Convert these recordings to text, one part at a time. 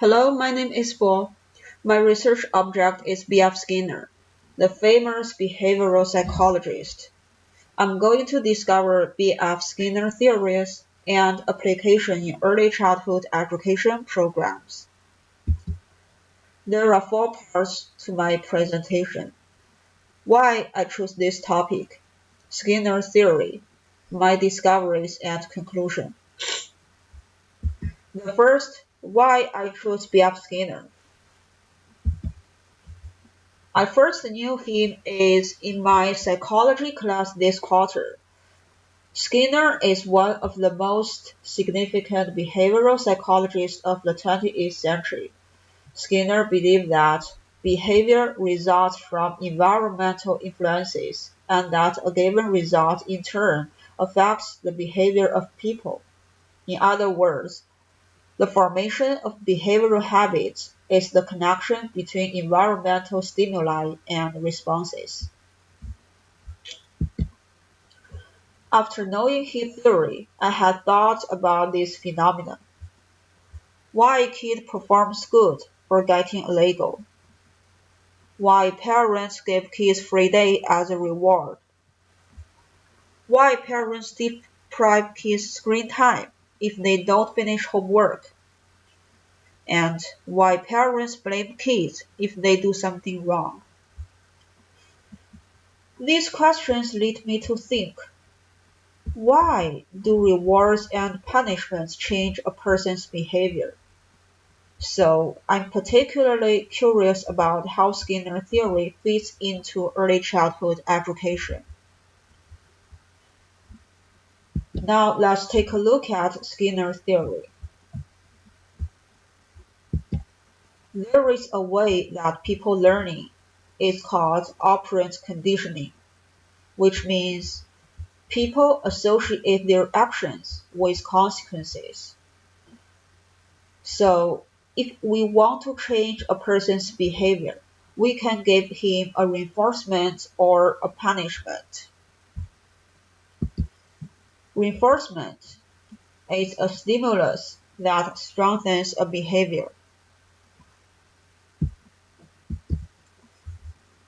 Hello, my name is Bo. My research object is B.F. Skinner, the famous behavioral psychologist. I'm going to discover B.F. Skinner theories and application in early childhood education programs. There are four parts to my presentation. Why I chose this topic, Skinner theory, my discoveries and conclusion. The first why I chose B.F. Skinner. I first knew him is in my psychology class this quarter. Skinner is one of the most significant behavioral psychologists of the 20th century. Skinner believed that behavior results from environmental influences and that a given result in turn affects the behavior of people. In other words, the formation of behavioral habits is the connection between environmental stimuli and responses. After knowing his theory, I had thought about this phenomenon. Why a kid performs good for getting a Lego? Why parents give kids free day as a reward? Why parents deprive kids screen time? If they don't finish homework, and why parents blame kids if they do something wrong. These questions lead me to think why do rewards and punishments change a person's behavior? So I'm particularly curious about how Skinner theory fits into early childhood education. Now let's take a look at Skinner's theory. There is a way that people learning is called operant conditioning, which means people associate their actions with consequences. So if we want to change a person's behavior, we can give him a reinforcement or a punishment. Reinforcement is a stimulus that strengthens a behavior.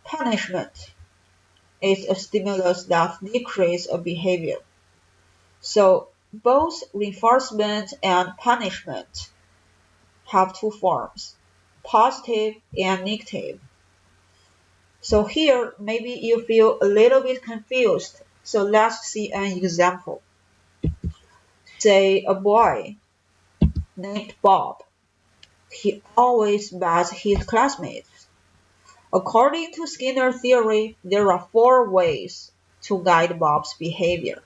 Punishment is a stimulus that decreases a behavior. So both reinforcement and punishment have two forms, positive and negative. So here, maybe you feel a little bit confused. So let's see an example say a boy named Bob. He always bats his classmates. According to Skinner theory, there are four ways to guide Bob's behavior.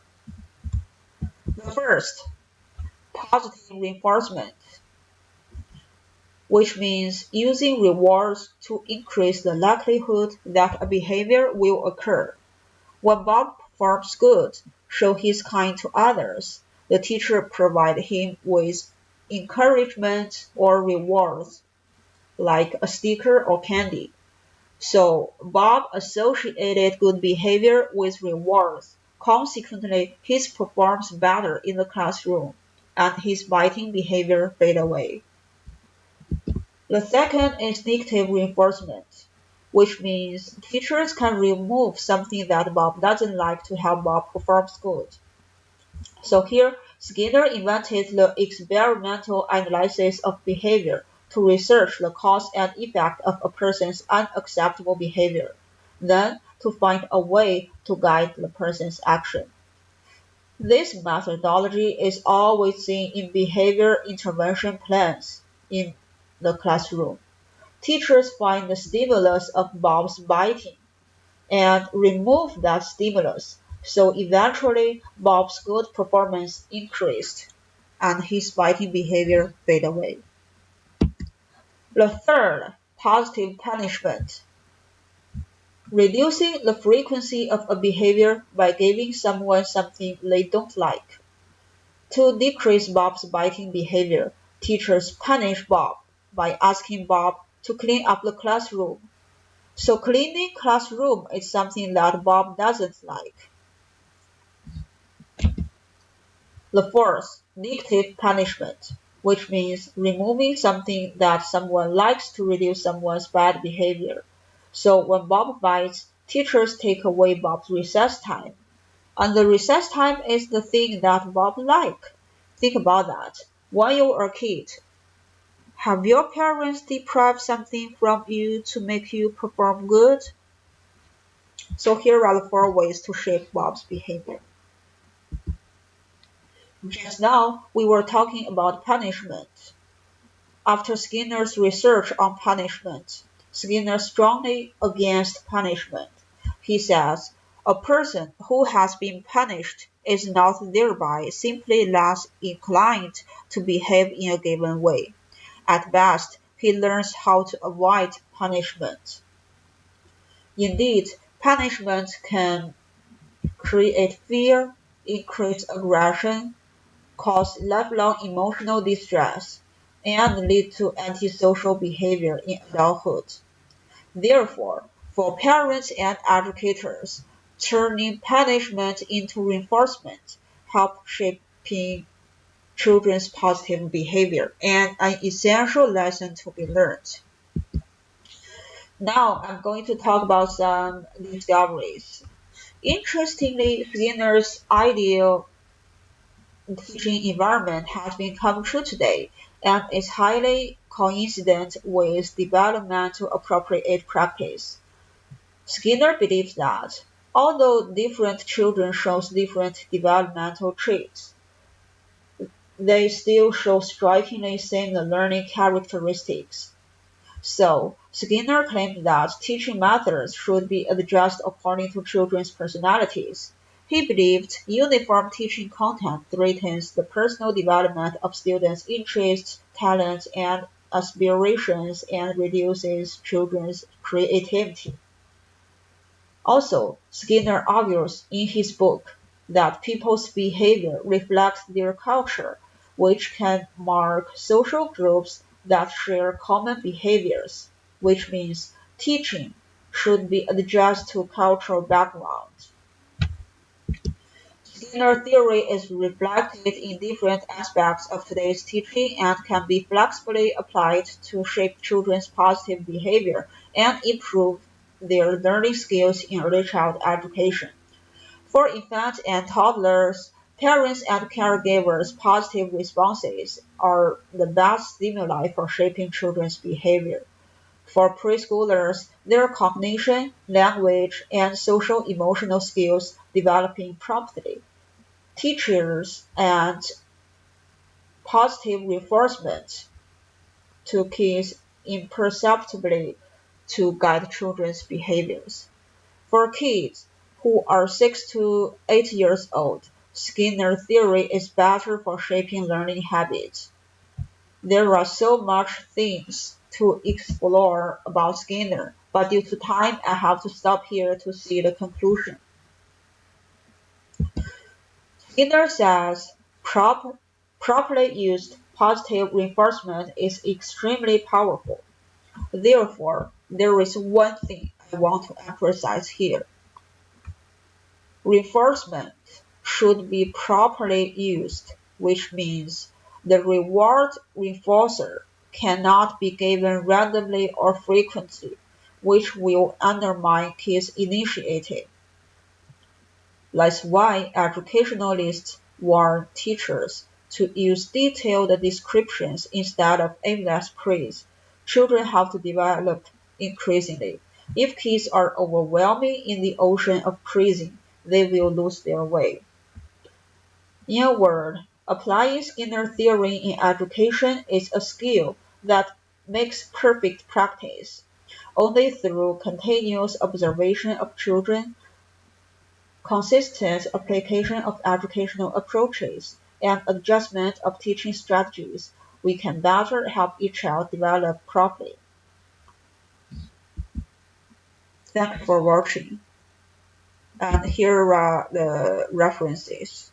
The first, positive reinforcement, which means using rewards to increase the likelihood that a behavior will occur. When Bob performs good, show he's kind to others, the teacher provide him with encouragement or rewards, like a sticker or candy. So Bob associated good behavior with rewards. Consequently, he performs better in the classroom, and his biting behavior fade away. The second is negative reinforcement, which means teachers can remove something that Bob doesn't like to help Bob perform good. So here, Skinner invented the experimental analysis of behavior to research the cause and effect of a person's unacceptable behavior, then to find a way to guide the person's action. This methodology is always seen in behavior intervention plans in the classroom. Teachers find the stimulus of Bob's biting and remove that stimulus so eventually Bob's good performance increased and his biting behavior faded away. The third, positive punishment. Reducing the frequency of a behavior by giving someone something they don't like. To decrease Bob's biting behavior, teachers punish Bob by asking Bob to clean up the classroom. So cleaning classroom is something that Bob doesn't like. The fourth, negative punishment, which means removing something that someone likes to reduce someone's bad behavior. So when Bob bites, teachers take away Bob's recess time. And the recess time is the thing that Bob like. Think about that. When you were a kid, have your parents deprived something from you to make you perform good? So here are the four ways to shape Bob's behavior. Just now, we were talking about punishment. After Skinner's research on punishment, Skinner strongly against punishment. He says, a person who has been punished is not thereby simply less inclined to behave in a given way. At best, he learns how to avoid punishment. Indeed, punishment can create fear, increase aggression, cause lifelong emotional distress, and lead to antisocial behavior in adulthood. Therefore, for parents and educators, turning punishment into reinforcement help shaping children's positive behavior and an essential lesson to be learned. Now I'm going to talk about some discoveries. Interestingly, Skinner's ideal teaching environment has become true today and is highly coincident with developmental appropriate practice. Skinner believes that although different children show different developmental traits, they still show strikingly similar learning characteristics. So, Skinner claimed that teaching methods should be adjusted according to children's personalities. He believed uniform teaching content threatens the personal development of students' interests, talents, and aspirations and reduces children's creativity. Also, Skinner argues in his book that people's behavior reflects their culture, which can mark social groups that share common behaviors, which means teaching should be adjusted to cultural backgrounds. Skinner theory is reflected in different aspects of today's teaching and can be flexibly applied to shape children's positive behavior and improve their learning skills in early child education. For infants and toddlers, parents and caregivers' positive responses are the best stimuli for shaping children's behavior. For preschoolers, their cognition, language, and social emotional skills developing promptly teachers and positive reinforcement to kids imperceptibly to guide children's behaviors. For kids who are 6 to 8 years old, Skinner theory is better for shaping learning habits. There are so much things to explore about Skinner, but due to time, I have to stop here to see the conclusion. Skinner says prop, properly used positive reinforcement is extremely powerful. Therefore, there is one thing I want to emphasize here. Reinforcement should be properly used, which means the reward reinforcer cannot be given randomly or frequently, which will undermine kids' initiative. That's why educationalists warn teachers to use detailed descriptions instead of aimless praise. Children have to develop increasingly. If kids are overwhelming in the ocean of praising, they will lose their way. In a word, applying Skinner theory in education is a skill that makes perfect practice. Only through continuous observation of children consistent application of educational approaches, and adjustment of teaching strategies, we can better help each child develop properly. Thank you for watching. And here are the references.